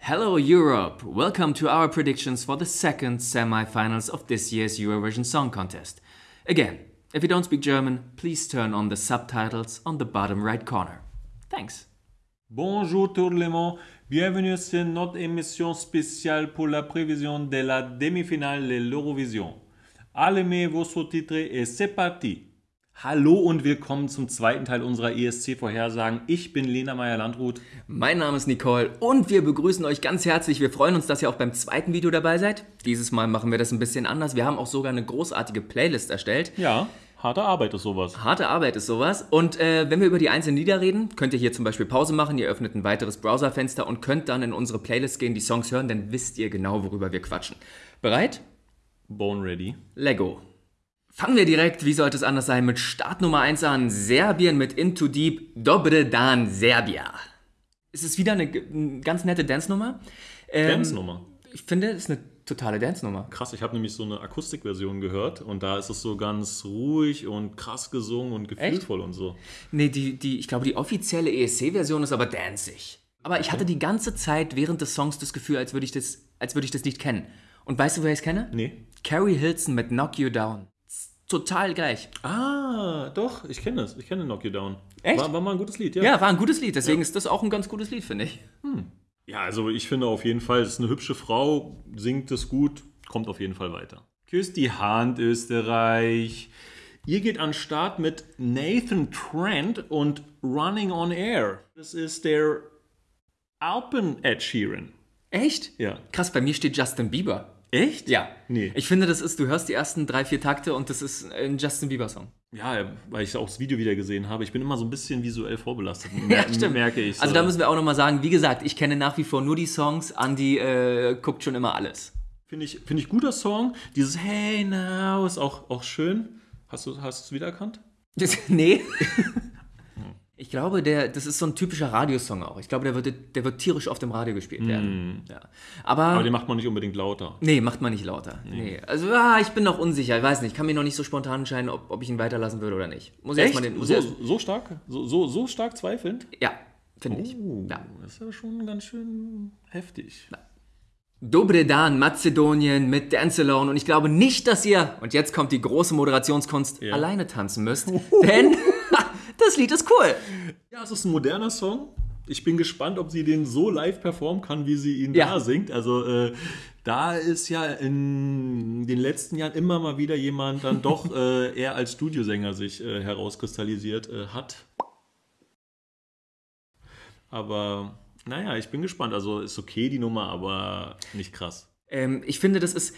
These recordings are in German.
Hello Europe! Welcome to our predictions for the second semi-finals of this year's Eurovision Song Contest. Again, if you don't speak German, please turn on the subtitles on the bottom right corner. Thanks. Bonjour tout le monde, bienvenue sur notre émission spéciale pour la prévision de la demi-finale de l'Eurovision. Allumez vos sous-titres et c'est parti! Hallo und willkommen zum zweiten Teil unserer ESC-Vorhersagen. Ich bin Lena Meyer-Landrut. Mein Name ist Nicole und wir begrüßen euch ganz herzlich. Wir freuen uns, dass ihr auch beim zweiten Video dabei seid. Dieses Mal machen wir das ein bisschen anders. Wir haben auch sogar eine großartige Playlist erstellt. Ja, harte Arbeit ist sowas. Harte Arbeit ist sowas. Und äh, wenn wir über die einzelnen Lieder reden, könnt ihr hier zum Beispiel Pause machen. Ihr öffnet ein weiteres Browserfenster und könnt dann in unsere Playlist gehen, die Songs hören. Dann wisst ihr genau, worüber wir quatschen. Bereit? Born ready. Lego. Fangen wir direkt, wie sollte es anders sein, mit Start Nummer 1 an. Serbien mit Into Deep, Dobre Dan Serbia. Es ist wieder eine, eine ganz nette Dance-Nummer. Ähm, Dance-Nummer. Ich finde, es ist eine totale Dance-Nummer. Krass, ich habe nämlich so eine Akustikversion gehört und da ist es so ganz ruhig und krass gesungen und gefühlvoll und so. Nee, die, die, ich glaube, die offizielle ESC-Version ist aber danzig. Aber ich hatte die ganze Zeit während des Songs das Gefühl, als würde ich das, als würde ich das Lied kennen. Und weißt du, wer ich es kenne? Nee. Carrie Hilson mit Knock You Down. Total gleich. Ah, doch, ich kenne es. Ich kenne Knock You Down. Echt? War, war mal ein gutes Lied, ja. Ja, war ein gutes Lied, deswegen ist das auch ein ganz gutes Lied, finde ich. Ja, also ich finde auf jeden Fall, es ist eine hübsche Frau, singt es gut, kommt auf jeden Fall weiter. Küsst die Hand, Österreich. Ihr geht an den Start mit Nathan Trent und Running on Air. Das ist der Alpen Ed Sheeran. Echt? Ja. Krass, bei mir steht Justin Bieber. Echt? Ja. Nee. Ich finde, das ist, du hörst die ersten drei, vier Takte und das ist ein Justin Bieber-Song. Ja, weil ich auch das Video wieder gesehen habe. Ich bin immer so ein bisschen visuell vorbelastet. Ja, stimmt. Merke ich. So. Also da müssen wir auch nochmal sagen, wie gesagt, ich kenne nach wie vor nur die Songs. Andi äh, guckt schon immer alles. Finde ich, finde ich guter Song. Dieses Hey Now ist auch, auch schön. Hast du hast du es wiedererkannt? Das, nee. Ich glaube, der, das ist so ein typischer Radiosong auch. Ich glaube, der wird, der wird tierisch oft im Radio gespielt werden. Ja. Aber, Aber den macht man nicht unbedingt lauter. nee, macht man nicht lauter. Nee. Also ah, ich bin noch unsicher. Ich weiß nicht. Ich kann mir noch nicht so spontan entscheiden, ob, ob ich ihn weiterlassen würde oder nicht. Muss ich erstmal den. Muss so, ich erst, so stark? So, so, so stark zweifelnd? ja, finde ich. Oh, Ja. das ist ja schon ganz schön heftig. Dobre Dan, Mazedonien mit Dance Alone. Und ich glaube nicht, dass ihr, und jetzt kommt die große Moderationskunst, Ja. alleine tanzen müsst. Denn das Lied ist cool. Ja, es ist ein moderner Song. Ich bin gespannt, ob sie den so live performen kann, wie sie ihn Ja. da singt. Also äh, da ist ja in den letzten Jahren immer mal wieder jemand dann doch äh, eher als Studiosänger sich äh, herauskristallisiert äh, hat. Aber naja, ich bin gespannt. Also ist okay die Nummer, aber nicht krass. Ähm, ich finde, das ist,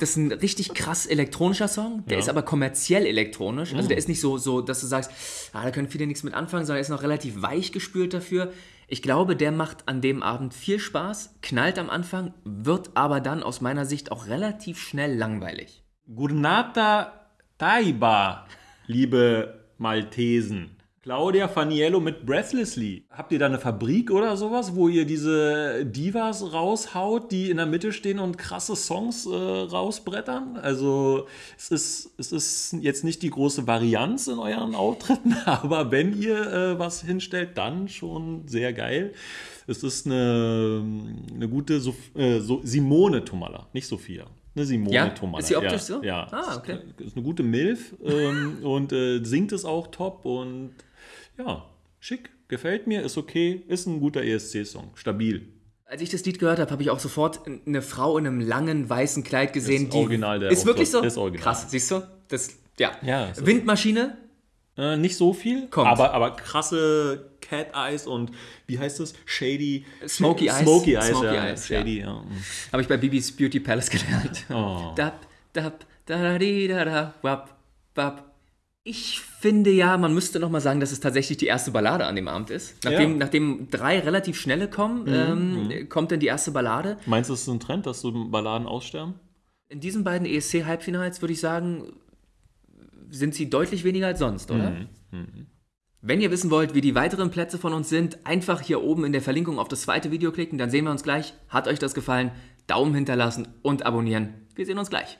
das ist ein richtig krass elektronischer Song. Der Ja. ist aber kommerziell elektronisch. Also der ist nicht so, so, dass du sagst, ah, da können viele nichts mit anfangen, sondern er ist noch relativ weich gespült dafür. Ich glaube, der macht an dem Abend viel Spaß, knallt am Anfang, wird aber dann aus meiner Sicht auch relativ schnell langweilig. Gurnata Taiba, liebe Maltesen. Claudia Faniello mit Breathlessly. Habt ihr da eine Fabrik oder sowas, wo ihr diese Divas raushaut, die in der Mitte stehen und krasse Songs äh, rausbrettern? Also es ist, es ist jetzt nicht die große Varianz in euren Auftritten, aber wenn ihr äh, was hinstellt, dann schon sehr geil. Es ist eine, eine gute Sof äh, so Simone Tomalla, nicht Sophia. Eine Simone Ja? Tomalla. Ist sie optisch ja, so? Ja. Ah, okay. Ist eine gute Milf ähm, und äh, singt es auch top und ja, schick, gefällt mir, ist okay, ist ein guter ESC-Song, stabil. Als ich das Lied gehört habe, habe ich auch sofort eine Frau in einem langen weißen Kleid gesehen. Das die Original der ist wirklich so? Das Original. Krass, siehst du? Das, ja. Ja, ist- Windmaschine, Äh, nicht so viel, Kommt. aber, aber krasse Cat Eyes und wie heißt es? Shady. Smoky Eyes. Smoky Eyes, Smoky ja. Eyes, Shady, ja. Habe ich bei Bibis Beauty Palace gelernt. Oh. Dab, dab, da, da, di, da, da, wap, wap. Ich finde ja, man müsste noch mal sagen, dass es tatsächlich die erste Ballade an dem Abend ist. Nachdem, Ja. Mhm, nachdem drei relativ schnelle kommen, ähm, kommt dann die erste Ballade. Meinst du, es ist ein Trend, dass so Balladen aussterben? In diesen beiden ESC-Halbfinals würde ich sagen, sind sie deutlich weniger als sonst, oder? Wenn ihr wissen wollt, wie die weiteren Plätze von uns sind, einfach hier oben in der Verlinkung auf das zweite Video klicken, dann sehen wir uns gleich. Hat euch das gefallen? Daumen hinterlassen und abonnieren. Wir sehen uns gleich.